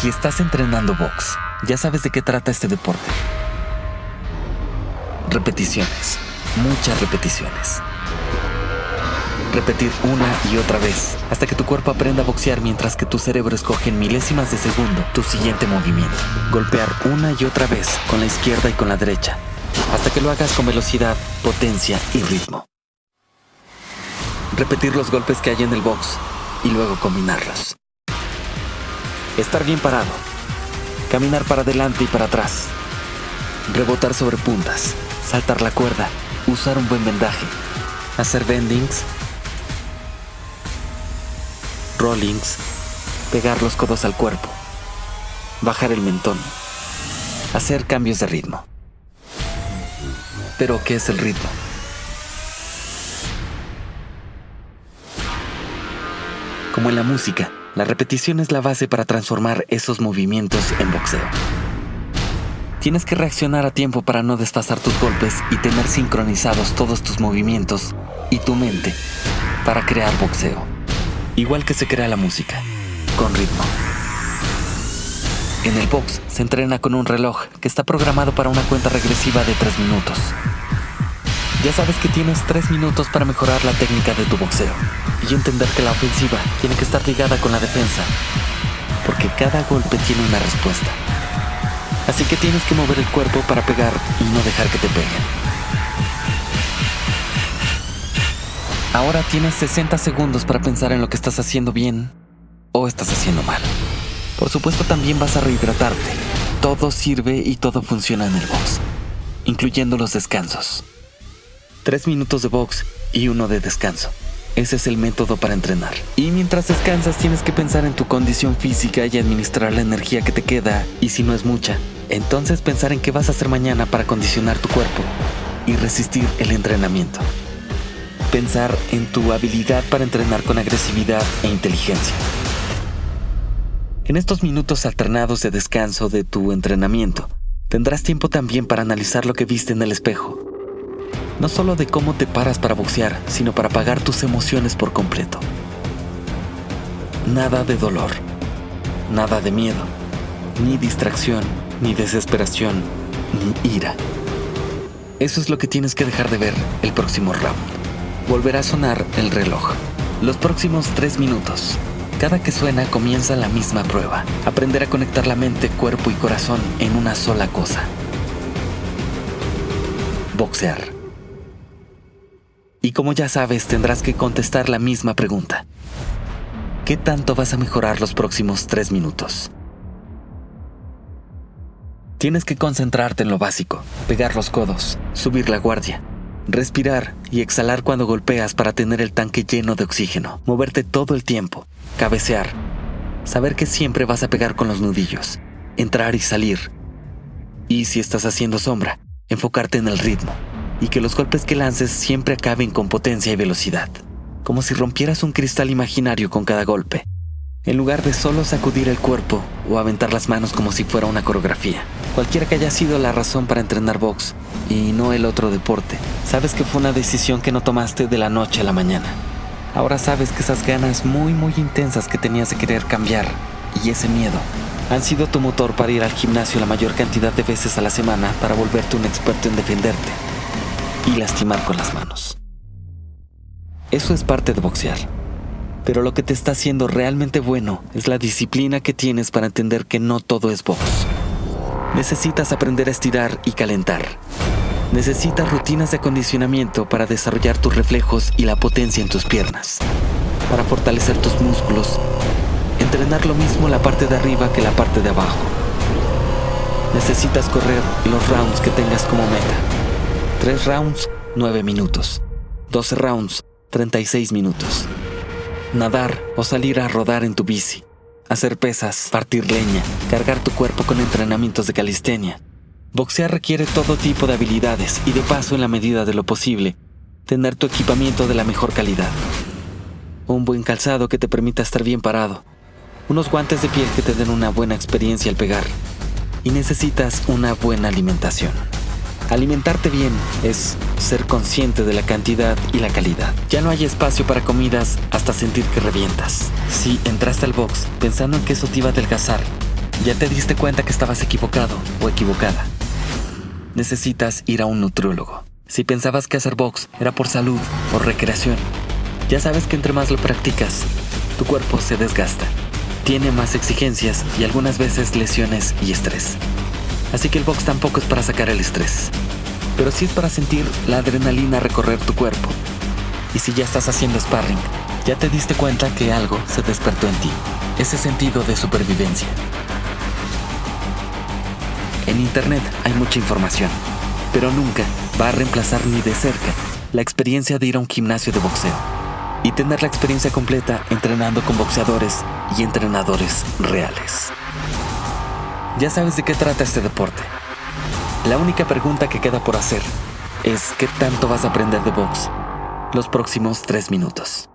Si estás entrenando box, ya sabes de qué trata este deporte. Repeticiones, muchas repeticiones. Repetir una y otra vez hasta que tu cuerpo aprenda a boxear mientras que tu cerebro escoge en milésimas de segundo tu siguiente movimiento. Golpear una y otra vez con la izquierda y con la derecha hasta que lo hagas con velocidad, potencia y ritmo. Repetir los golpes que hay en el box y luego combinarlos. Estar bien parado. Caminar para adelante y para atrás. Rebotar sobre puntas. Saltar la cuerda. Usar un buen vendaje. Hacer bendings. Rollings. Pegar los codos al cuerpo. Bajar el mentón. Hacer cambios de ritmo. Pero, ¿qué es el ritmo? Como en la música, la repetición es la base para transformar esos movimientos en boxeo. Tienes que reaccionar a tiempo para no desfasar tus golpes y tener sincronizados todos tus movimientos y tu mente para crear boxeo. Igual que se crea la música, con ritmo. En el box se entrena con un reloj que está programado para una cuenta regresiva de 3 minutos. Ya sabes que tienes 3 minutos para mejorar la técnica de tu boxeo y entender que la ofensiva tiene que estar ligada con la defensa, porque cada golpe tiene una respuesta. Así que tienes que mover el cuerpo para pegar y no dejar que te peguen. Ahora tienes 60 segundos para pensar en lo que estás haciendo bien o estás haciendo mal. Por supuesto también vas a rehidratarte. Todo sirve y todo funciona en el box, incluyendo los descansos. Tres minutos de box y uno de descanso. Ese es el método para entrenar. Y mientras descansas tienes que pensar en tu condición física y administrar la energía que te queda, y si no es mucha, entonces pensar en qué vas a hacer mañana para condicionar tu cuerpo y resistir el entrenamiento. Pensar en tu habilidad para entrenar con agresividad e inteligencia. En estos minutos alternados de descanso de tu entrenamiento, tendrás tiempo también para analizar lo que viste en el espejo. No solo de cómo te paras para boxear, sino para apagar tus emociones por completo. Nada de dolor, nada de miedo, ni distracción, ni desesperación, ni ira. Eso es lo que tienes que dejar de ver el próximo round. Volverá a sonar el reloj. Los próximos tres minutos cada que suena comienza la misma prueba. Aprender a conectar la mente, cuerpo y corazón en una sola cosa. Boxear. Y como ya sabes, tendrás que contestar la misma pregunta. ¿Qué tanto vas a mejorar los próximos tres minutos? Tienes que concentrarte en lo básico, pegar los codos, subir la guardia, respirar y exhalar cuando golpeas para tener el tanque lleno de oxígeno, moverte todo el tiempo, cabecear, saber que siempre vas a pegar con los nudillos, entrar y salir. Y si estás haciendo sombra, enfocarte en el ritmo y que los golpes que lances siempre acaben con potencia y velocidad, como si rompieras un cristal imaginario con cada golpe, en lugar de solo sacudir el cuerpo o aventar las manos como si fuera una coreografía. Cualquiera que haya sido la razón para entrenar box y no el otro deporte, sabes que fue una decisión que no tomaste de la noche a la mañana. Ahora sabes que esas ganas muy muy intensas que tenías de querer cambiar y ese miedo han sido tu motor para ir al gimnasio la mayor cantidad de veces a la semana para volverte un experto en defenderte y lastimar con las manos. Eso es parte de boxear. Pero lo que te está haciendo realmente bueno es la disciplina que tienes para entender que no todo es box. Necesitas aprender a estirar y calentar necesitas rutinas de acondicionamiento para desarrollar tus reflejos y la potencia en tus piernas, para fortalecer tus músculos, entrenar lo mismo la parte de arriba que la parte de abajo. Necesitas correr los rounds que tengas como meta. 3 rounds, 9 minutos. 12 rounds, 36 minutos. Nadar o salir a rodar en tu bici. Hacer pesas, partir leña, cargar tu cuerpo con entrenamientos de calistenia Boxear requiere todo tipo de habilidades y de paso en la medida de lo posible, tener tu equipamiento de la mejor calidad. Un buen calzado que te permita estar bien parado. Unos guantes de piel que te den una buena experiencia al pegar. Y necesitas una buena alimentación. Alimentarte bien es ser consciente de la cantidad y la calidad. Ya no hay espacio para comidas hasta sentir que revientas. Si entraste al box pensando en que eso te iba a adelgazar, Ya te diste cuenta que estabas equivocado o equivocada. Necesitas ir a un nutriólogo. Si pensabas que hacer box era por salud o recreación, ya sabes que entre más lo practicas, tu cuerpo se desgasta, tiene más exigencias y algunas veces lesiones y estrés. Así que el box tampoco es para sacar el estrés, pero sí es para sentir la adrenalina recorrer tu cuerpo. Y si ya estás haciendo sparring, ya te diste cuenta que algo se despertó en ti, ese sentido de supervivencia. En Internet hay mucha información, pero nunca va a reemplazar ni de cerca la experiencia de ir a un gimnasio de boxeo y tener la experiencia completa entrenando con boxeadores y entrenadores reales. Ya sabes de qué trata este deporte. La única pregunta que queda por hacer es qué tanto vas a aprender de box los próximos tres minutos.